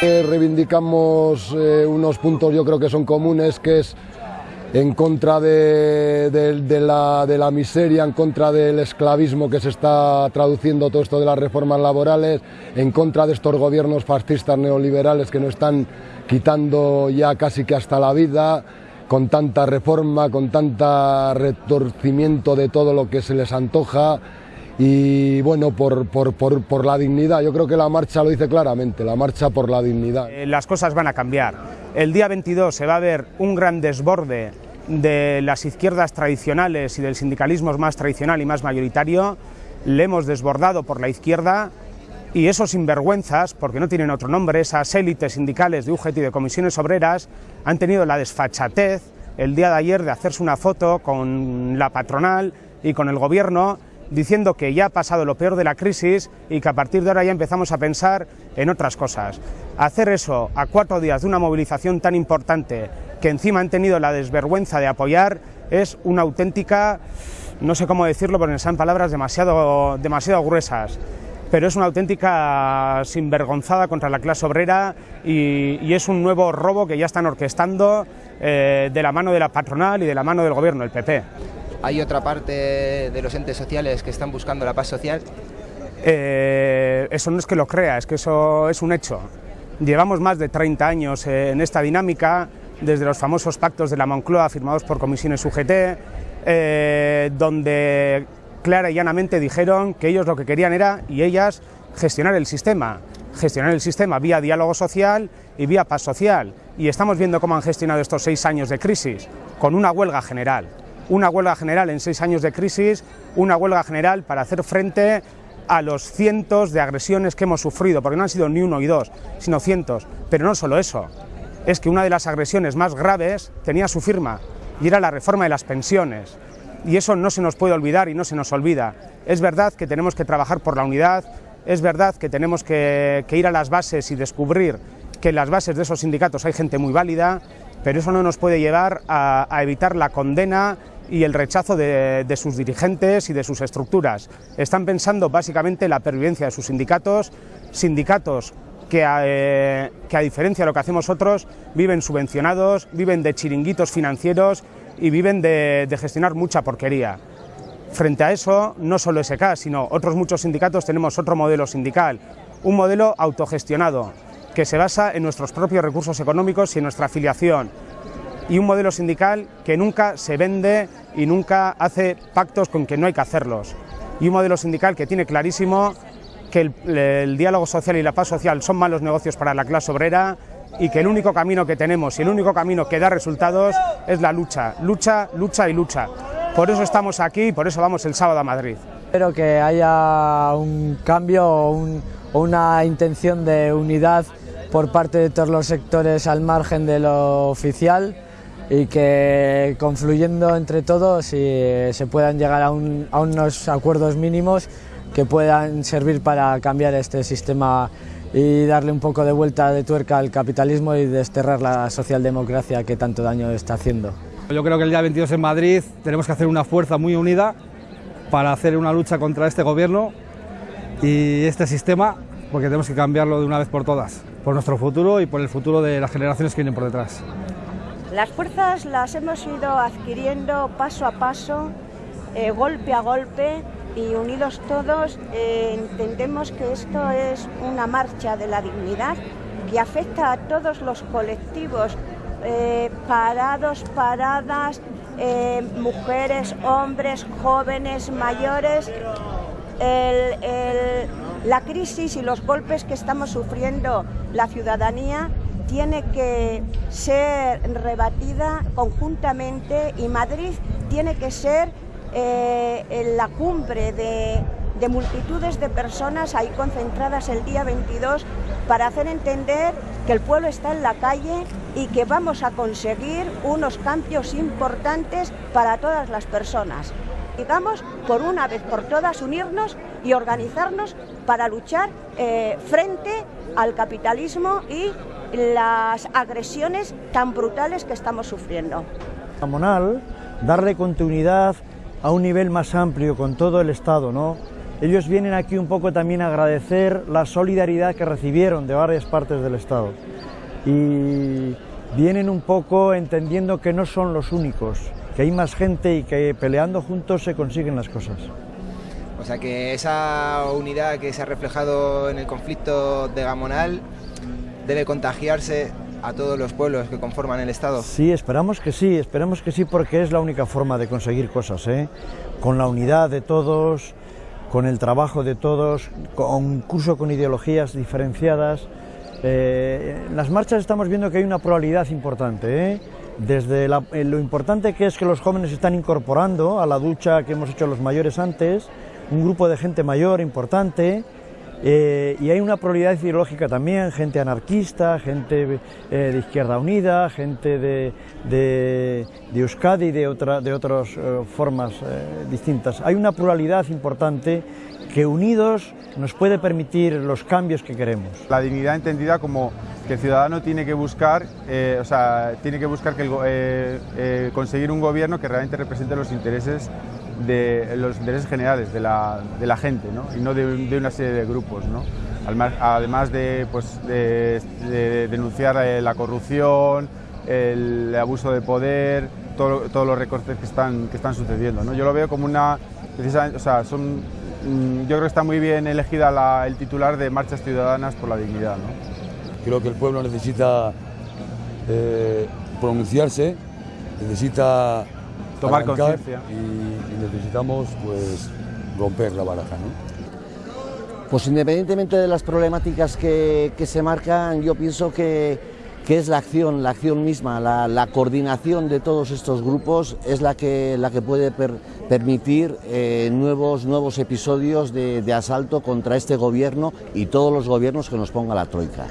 Reivindicamos eh, unos puntos yo creo que son comunes, que es en contra de, la, de, la, miseria, en contra del esclavismo que se está traduciendo todo esto de las reformas laborales, en contra de estos gobiernos fascistas neoliberales que nos están quitando ya casi que hasta la vida, con tanta reforma, con tanta retorcimiento de todo lo que se les antoja y bueno, por, por, por, por, la dignidad. Yo creo que la marcha lo dice claramente, la marcha por la dignidad. Eh, las cosas van a cambiar. El día 22 se va a ver un gran desborde de las izquierdas tradicionales y del sindicalismo más tradicional y más mayoritario. Le hemos desbordado por la izquierda y esos sinvergüenzas, porque no tienen otro nombre, esas élites sindicales de UGT y de comisiones obreras, han tenido la desfachatez el día de ayer de hacerse una foto con la patronal y con el gobierno diciendo que ya ha pasado lo peor de la crisis y que a partir de ahora ya empezamos a pensar en otras cosas. Hacer eso a cuatro días de una movilización tan importante que encima han tenido la desvergüenza de apoyar es una auténtica, no sé cómo decirlo, porque sean palabras demasiado, demasiado gruesas, pero es una auténtica sinvergonzada contra la clase obrera y, es un nuevo robo que ya están orquestando eh, de la mano de la patronal y de la mano del gobierno, el PP. ¿Hay otra parte de los entes sociales que están buscando la paz social? Eh, eso no es que lo crea, es que eso es un hecho. Llevamos más de 30 años eh, en esta dinámica, desde los famosos pactos de la Moncloa firmados por comisiones UGT, eh, donde clara y llanamente dijeron que ellos lo que querían era, y ellas, gestionar el sistema, gestionar el sistema vía diálogo social y vía paz social. Y estamos viendo cómo han gestionado estos seis años de crisis, con una huelga general una huelga general en seis años de crisis, una huelga general para hacer frente a los cientos de agresiones que hemos sufrido, porque no han sido ni uno y dos, sino cientos. Pero no solo eso, es que una de las agresiones más graves tenía su firma, y era la reforma de las pensiones. Y eso no se nos puede olvidar y no se nos olvida. Es verdad que tenemos que trabajar por la unidad, es verdad que tenemos que, ir a las bases y descubrir que en las bases de esos sindicatos hay gente muy válida, pero eso no nos puede llevar a evitar la condena y el rechazo de, sus dirigentes y de sus estructuras. Están pensando básicamente la pervivencia de sus sindicatos, sindicatos que a, eh, que a diferencia de lo que hacemos otros, viven subvencionados, viven de chiringuitos financieros y viven de, de gestionar mucha porquería. Frente a eso, no solo SK, sino otros muchos sindicatos tenemos otro modelo sindical, un modelo autogestionado, que se basa en nuestros propios recursos económicos y en nuestra afiliación, y un modelo sindical que nunca se vende y nunca hace pactos con que no hay que hacerlos. Y un modelo sindical que tiene clarísimo que el, diálogo social y la paz social son malos negocios para la clase obrera y que el único camino que tenemos y el único camino que da resultados es la lucha, lucha, lucha y lucha. Por eso estamos aquí y por eso vamos el sábado a Madrid. Espero que haya un cambio o una intención de unidad por parte de todos los sectores al margen de lo oficial y que confluyendo entre todos se puedan llegar a, unos acuerdos mínimos que puedan servir para cambiar este sistema y darle un poco de vuelta de tuerca al capitalismo y desterrar la socialdemocracia que tanto daño está haciendo. Yo creo que el día 22 en Madrid tenemos que hacer una fuerza muy unida para hacer una lucha contra este gobierno y este sistema, porque tenemos que cambiarlo de una vez por todas, por nuestro futuro y por el futuro de las generaciones que vienen por detrás. Las fuerzas las hemos ido adquiriendo paso a paso, eh, golpe a golpe y unidos todos eh, entendemos que esto es una marcha de la dignidad que afecta a todos los colectivos, eh, parados, paradas, mujeres, hombres, jóvenes, mayores. la crisis y los golpes que estamos sufriendo la ciudadanía tiene que ser rebatida conjuntamente y Madrid tiene que ser eh, en la cumbre de, de multitudes de personas ahí concentradas el día 22 para hacer entender que el pueblo está en la calle y que vamos a conseguir unos cambios importantes para todas las personas. Digamos, por una vez por todas, unirnos y organizarnos para luchar eh, frente al capitalismo y las agresiones tan brutales que estamos sufriendo. Monal, darle continuidad a un nivel más amplio con todo el Estado, ¿no? ellos vienen aquí un poco también a agradecer la solidaridad que recibieron de varias partes del Estado. Y vienen un poco entendiendo que no son los únicos, que hay más gente y que peleando juntos se consiguen las cosas. O sea que esa unidad que se ha reflejado en el conflicto de Gamonal debe contagiarse a todos los pueblos que conforman el Estado. Sí, esperamos que sí, esperamos que sí porque es la única forma de conseguir cosas, ¿eh? con la unidad de todos, con el trabajo de todos, con curso con ideologías diferenciadas. Eh, en las marchas estamos viendo que hay una pluralidad importante, ¿eh? desde eh, lo importante que es que los jóvenes están incorporando a la ducha que hemos hecho los mayores antes, un grupo de gente mayor importante, eh, y hay una pluralidad ideológica también, gente anarquista, gente eh, de Izquierda Unida, gente de, de, de Euskadi de, otra, de otras eh, formas distintas. Hay una pluralidad importante que unidos nos puede permitir los cambios que queremos. La dignidad entendida como que el ciudadano tiene que buscar, o sea, tiene que buscar que conseguir un gobierno que realmente represente los intereses de los intereses generales de la, de la gente ¿no? y no de, de, una serie de grupos. ¿no? Además de, pues, de denunciar eh, la corrupción, el abuso de poder, todo, todos los recortes que están, que están sucediendo. ¿no? Yo lo veo como una... O sea, son, mm, yo creo que está muy bien elegida la, el titular de Marchas Ciudadanas por la Dignidad. ¿no? Creo que el pueblo necesita eh, pronunciarse, necesita tomar conciencia. Y, necesitamos pues romper la baraja. ¿no? Pues independientemente de las problemáticas que, que se marcan, yo pienso que, que, es la acción, la acción misma, la, la, coordinación de todos estos grupos es la que, la que puede per, permitir eh, nuevos, nuevos episodios de, de asalto contra este gobierno y todos los gobiernos que nos ponga la troika.